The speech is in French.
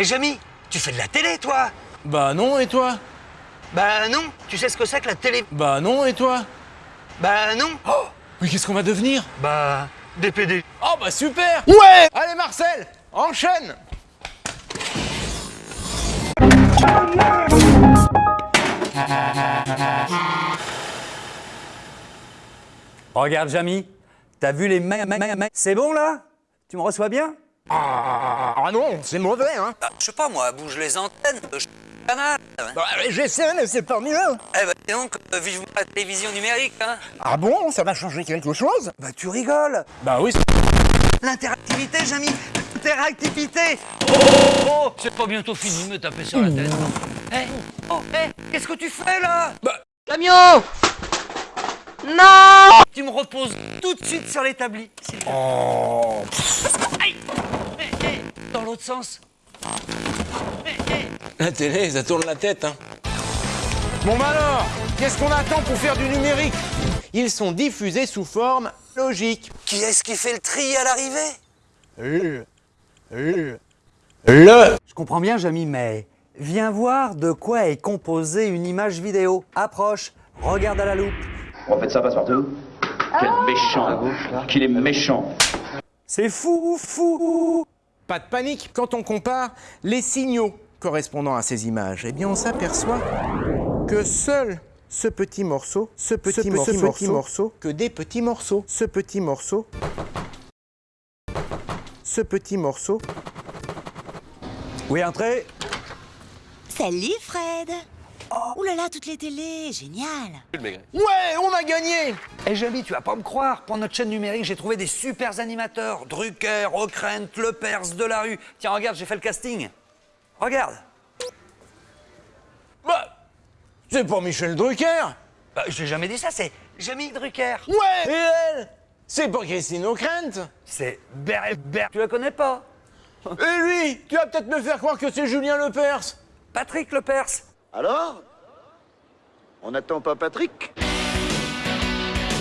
Eh Jamy, tu fais de la télé, toi Bah non, et toi Bah non, tu sais ce que c'est que la télé Bah non, et toi Bah non Oh Mais qu'est-ce qu'on va devenir Bah, DPD. Oh bah super Ouais Allez Marcel, enchaîne Regarde, Jamy, t'as vu les ma- ma- ma- C'est bon là Tu me reçois bien Ah non, c'est mauvais, hein. Bah, je sais pas, moi, bouge les antennes, je canal. bah, J'essaie, mais c'est pas mieux. Eh bah, dis donc, euh, vivement la télévision numérique, hein. Ah bon Ça va changer quelque chose? Bah, tu rigoles. Bah oui, L'interactivité, Jamy L'interactivité. Oh, oh C'est pas bientôt fini de me taper sur la tête. Eh Oh, eh Qu'est-ce que tu fais, là? Bah- Camion Non! Tu me reposes tout de suite sur l'établi. s'il te plaît. Oh l'autre sens. La télé, ça tourne la tête, hein Bon bah alors, qu'est-ce qu'on attend pour faire du numérique? Ils sont diffusés sous forme logique. Qui est-ce qui fait le tri à l'arrivée? Le... Le... Le... Je comprends bien, Jamy, mais viens voir de quoi est composée une image vidéo. Approche, regarde à la loupe. En fait, ça passe partout. Quel méchant. Qu'il est méchant. C'est fou, fou Pas de panique, quand on compare les signaux correspondant à ces images, eh bien on s'aperçoit que seul ce petit morceau, ce petit, morceau, ce petit morceau, que des petits morceaux, ce petit morceau, ce petit morceau, Oui, entrez. Salut Fred Ouh là là, toutes les télés, génial Ouais, on a gagné Eh Jamy, tu vas pas me croire, pour notre chaîne numérique, j'ai trouvé des super animateurs. Drucker, Ockrent, Lepers, Delarue. Tiens, regarde, j'ai fait le casting. Regarde. Bah, c'est pas Michel Drucker Bah, j'ai jamais dit ça, c'est Jamy Drucker. Ouais Et elle C'est pas Christine O'Krent C'est Ber... Ber... Tu la connais pas Et lui Tu vas peut-être me faire croire que c'est Julien Lepers Patrick Lepers. Alors On n'attend pas Patrick?